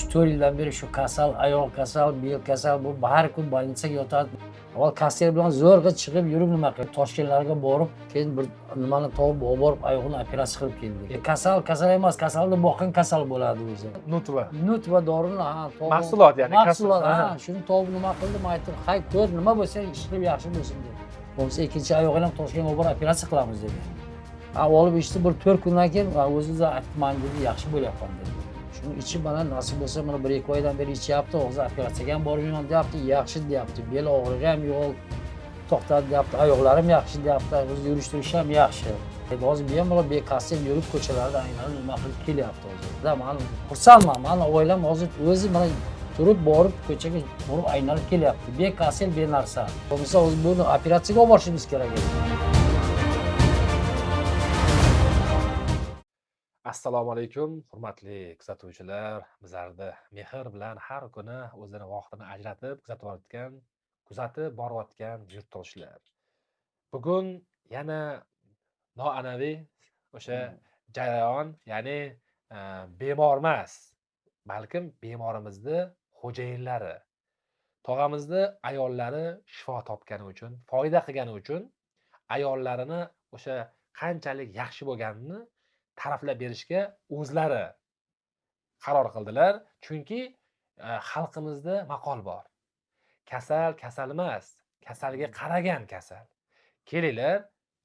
uch to'rt yildan beri shu kasal oyoq kasal bel kasal bu har kun больницаga yotadi. Avval kassir bilan zo'rg'a chiqib yurib nima qilib toshkentlarga borib keyin bir nimani topib olib borib oyog'ini operatsiya qilib keldik. E, kasal kasal emas kasalni boqqan kasal bo'ladi o'zi. Nutva nut va dorini ha Mahsulot ya'ni, mahsulot ha shuni topib nima qildim aytdim hay ko'r nima bo'lsa ish qilib yaxshi bo'lsin deb bo'lmasa ikkinchi oyog'ini ham toshkentga olib borib operatsiya qilamiz degan ha olib ishni bir to'rt kundan keyin o'zi aytman dedi yaxshi bo'lyapman dedi shuni ichib mana nasib bo'lsa mana bir ikki oydan beri ichyapti hozir operatsiyaga ham bormayman deyapti yaxshi deyapti bel og'rig'i ham yo'q to'xtadi deyapti oyoqlarim yaxshi deyapti o'zi yurish turishi ham yaxshi. Endi hozir bemalol bekasib yurib ko'chalarda aylanib nima qilib kelyapti hozirda man xursandman mani oilam hozir o'zi mana turib borib ko'chaga borib aylanib kelyapti. Bekasel benarsa. Bo'lmasa hozir buni operatsiyaga olib borishimiz kerak edi. Assalomu alaykum hurmatli kuzatuvchilar. Bizlarni mehr bilan har kuni o'zini vaqtini ajratib kuzatib borayotgan kuzatib borayotgan yurtdoshlar. Bugun yana noan'anaviy o'sha jarayon ya'ni e, bemor emas balkim bemorimizni xo'jayinlari tog'amizni ayollari shifo topgani uchun foyda qilgani uchun ayollarini o'sha qanchalik yaxshi bo'lganini ta'riflab berishga o'zlari qaror qildilar. Chunki e, xalqimizda maqol bor. Kasal kasal emas kasalga qaragan kasal. Kelinglar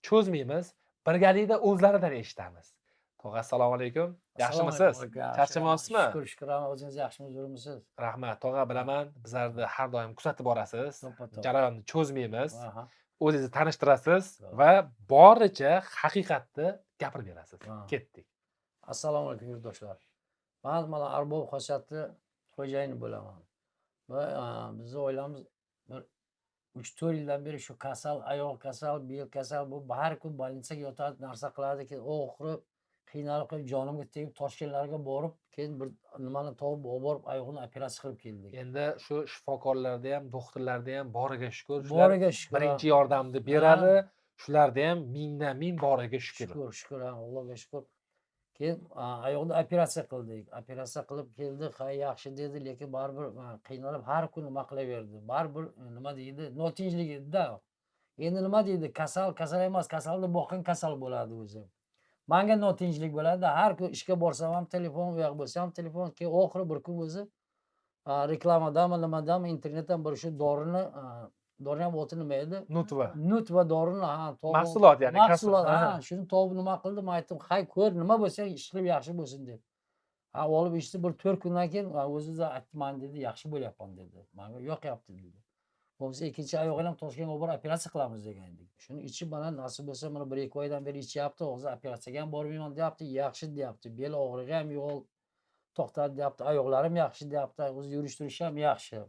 cho'zmaymiz birgalikda o'zlaridan eshitamiz. Tog'a assalomu alaykum. Yaxshimisiz? charchamayapsizmi? Shukur shukur o'zingiz yaxshimisiz yuribmisiz rahmat. Tog'a bilaman bizlarni har doim kuzatib borasiz. Jarayonni cho'zmaymiz. O'zingizni tanishtirasiz va boricha haqiqatni gapirib berasiz. Ketdik. Assalomu alaykum yurtdoshlar. Man mana arbob xosiyatni xo'jayini bo'laman. Va bizni oilamiz bir uch to'rt yildan beri shu kasal oyoq kasal bel kasal bu har kun больницаga yotadi narsa qiladi keyin oxiri qiynalib qilib jonimga tegib toshkentlarga borib keyin bir nimani topib olib borib oyog'ini operatsiya qilib keldik. Endi shu shifokorlarda ham doktorlarda ham boriga shukur boriga shukur birinchi yordamni beradi shularda ham mingdan ming boriga shukur shukur shukur allohga shukur keyin a, oyoqni operatsiya qildik. Operatsiya qilib keldi ha yaxshi dedi lekin baribir qiynalib har kun nima qilaverdi? Baribir e, nima deydi? Notinchlik edida. Endi nima deydi? Kasal kasal emas kasalni boqqan kasal bo'ladi o'zi manga notinchlik bo'ladi har kun ishga borsam ham telefon u yoq bo'lsa ham telefon keyin oxiri bir kun o'zi reklamadami nimadami internetdan bir shu dorini a, dorini ham oti nima edi nutva nut va dorini ha Mahsulot ya'ni, mahsulot ha shuni topib nima qildim aytdim hay ko'r nima bo'lsa ish qilib yaxshi bo'lsin deb. Ha olib ishni bir to'rt kundan keyin o'zi aytman dedi yaxshi bo'lyapman dedi. Manga yoqyapti dedi bo'lmasa ikkinchi oyog'ini ham toshkentga olib borib operatsiya qilamiz degan edik. Shuni ichib mana nasib bo'lsa mana bir ikki oydan beri ichyapti. Hozir operatsiyaga ham bormayman deyapti. Yaxshi deyapti. Bel og'rig'i ham yo'q to'xtadi deyapti. Oyoqlarim yaxshi deyapti. O'zi yurish turishi ham yaxshi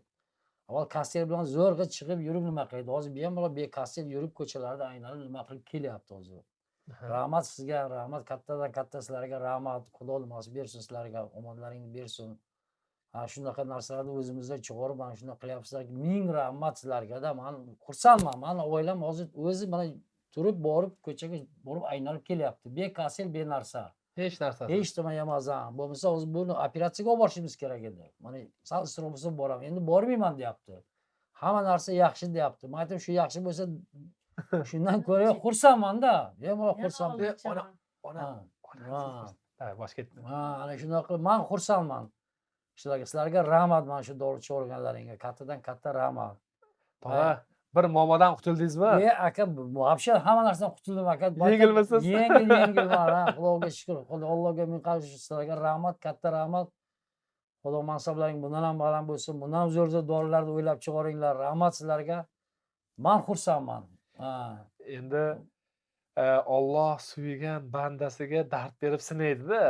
avval kassir bilan zo'rg'a chiqib yurib nima qildi hozir bemalol bekassir yurib ko'chalarda aylanib nima qilib kelyapti hozir? Rahmat sizga rahmat kattadan katta sizlarga rahmat. Xudo nimasi bersin sizlarga omonlaringni bersin ha shunaqa narsalarni o'zimizda chiqarib mana shunaqa qilyapsizlar ming rahmat sizlargada man xursandman mani oilam hozir o'zi mana turib borib ko'chaga borib aylanib kelyapti. Bekassir benarsa hech narsa hech nima emas ha bo'lmasa hozir buni operatsiyaga olib borishimiz kerak edi. Mana sal isrof bo'lsa boraman. Endi bormayman deyapti. Hamma narsa yaxshi deyapti. Man aytdim shu yaxshi bo'lsa shundan ko'ra xursandmanda bemalol xursand ona ona Ha, ana shunaqa qilib man xursandman sizlarga sizlarga rahmat mana shu dori chiqarganlaringga kattadan katta rahmat. Bir muammodan qutuldingizmi? E aka вообще hamma narsadan qutuldim aka. Yengilmisiz? yengil yengilman xudoga shukur allohga ming qarshi sizlarga rahmat katta rahmat. Xudo mansablaring bundan ham baland bo'lsin. Bundan ham zo'r zo'r dorilarni o'ylab chiqaringlar rahmat sizlarga. Man xursandman. Endi e, olloh suygan bandasiga dard berib sinaydida.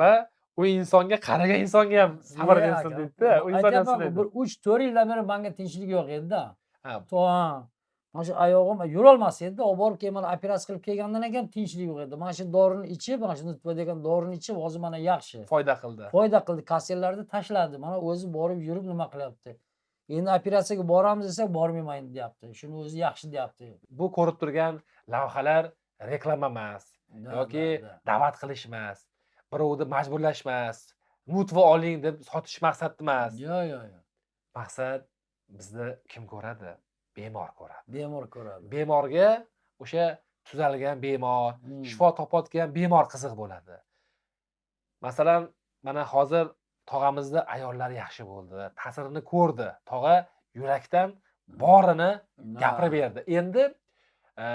Va u insonga qaragan insonga ham sabr bersin deydida u inson ham sinaydi bir uch to'rt yildan beri manga tinchlik yo'q edida. To mana shu oyog'im yurolmas edida olib borib keyin mana operatsiya qilib kelgandan keyin tinchlik yo'q edi. Mana shu dorini ichib mana shu nutva degan dorini ichib hozir mana yaxshi. Foyda qildi. Foyda qildi kasserlarni tashladi. Mana o'zi borib yurib nima qilyapti? Endi operatsiyaga boramiz desak bormayman deyapti. Shuni o'zi yaxshi deyapti. Bu ko'rib turgan lavhalar reklama emas yoki da, da. da'vat qilish emas birovni majburlash emas nutva oling deb sotish maqsadda emas yo'q yo'q yo'q maqsad bizni kim ko'radi? Bemor ko'radi. Bemor ko'radi. Bemorga o'sha tuzalgan bemor Hmm. shifo topayotgan bemor qiziq bo'ladi. Masalan mana hozir tog'amizni ayollari yaxshi bo'ldi ta'sirini ko'rdi. Tog'a yurakdan borini gapirib berdi. Endi e,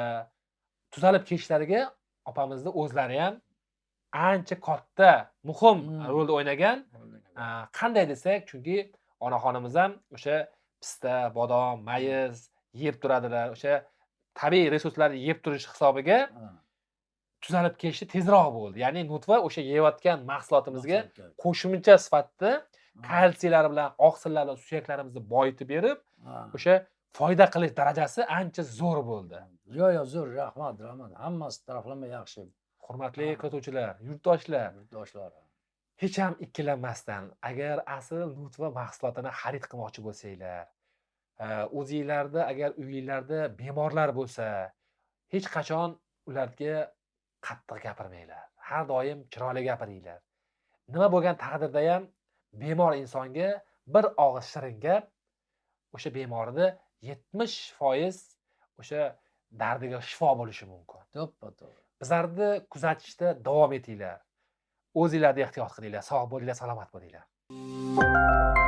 tuzalib ketishlariga opamizni o'zlari ham ancha katta muhim Hmm. rolni o'ynagan qanday desak chunki onaxonimiz ham o'sha pista bodom mayiz yeb turadilar o'sha tabiiy resurslarni yeb turish hisobiga tuzalib ketishi tezroq bo'ldi. Ya'ni nutva o'sha yeyotgan mahsulotimizga qo'shimcha sifatida kalsiylar bilan oqsillar bilan suyaklarimizni boyitib berib ha. o'sha foyda qilish darajasi ancha zo'r bo'ldi. Yo'q yo'q zo'r rahmat rahmat. Hammasi taraflama yaxshi hurmatli kuzatuvchilar yurtdoshlar. yurtdoshlar. Hech ham ikkilanmasdan agar asl nutva mahsulotini xarid qilmoqchi bo'lsanglar e, o'zinglarda agar uyinglarda bemorlar bo'lsa hech qachon ularga qattiq gapirmanglar. Har doim chiroyli gapiringlar. Nima bo'lgan taqdirda ham bemor insonga bir og'iz shirin gap o'sha bemorni yetmish foiz o'sha dardiga shifo bo'lishi mumkin. To'ppa to'g'ri. Bizlarni kuzatishda davom etinglar. O'zinglarni ehtiyot qilinglar sog' bo'linglar salomat bo'linglar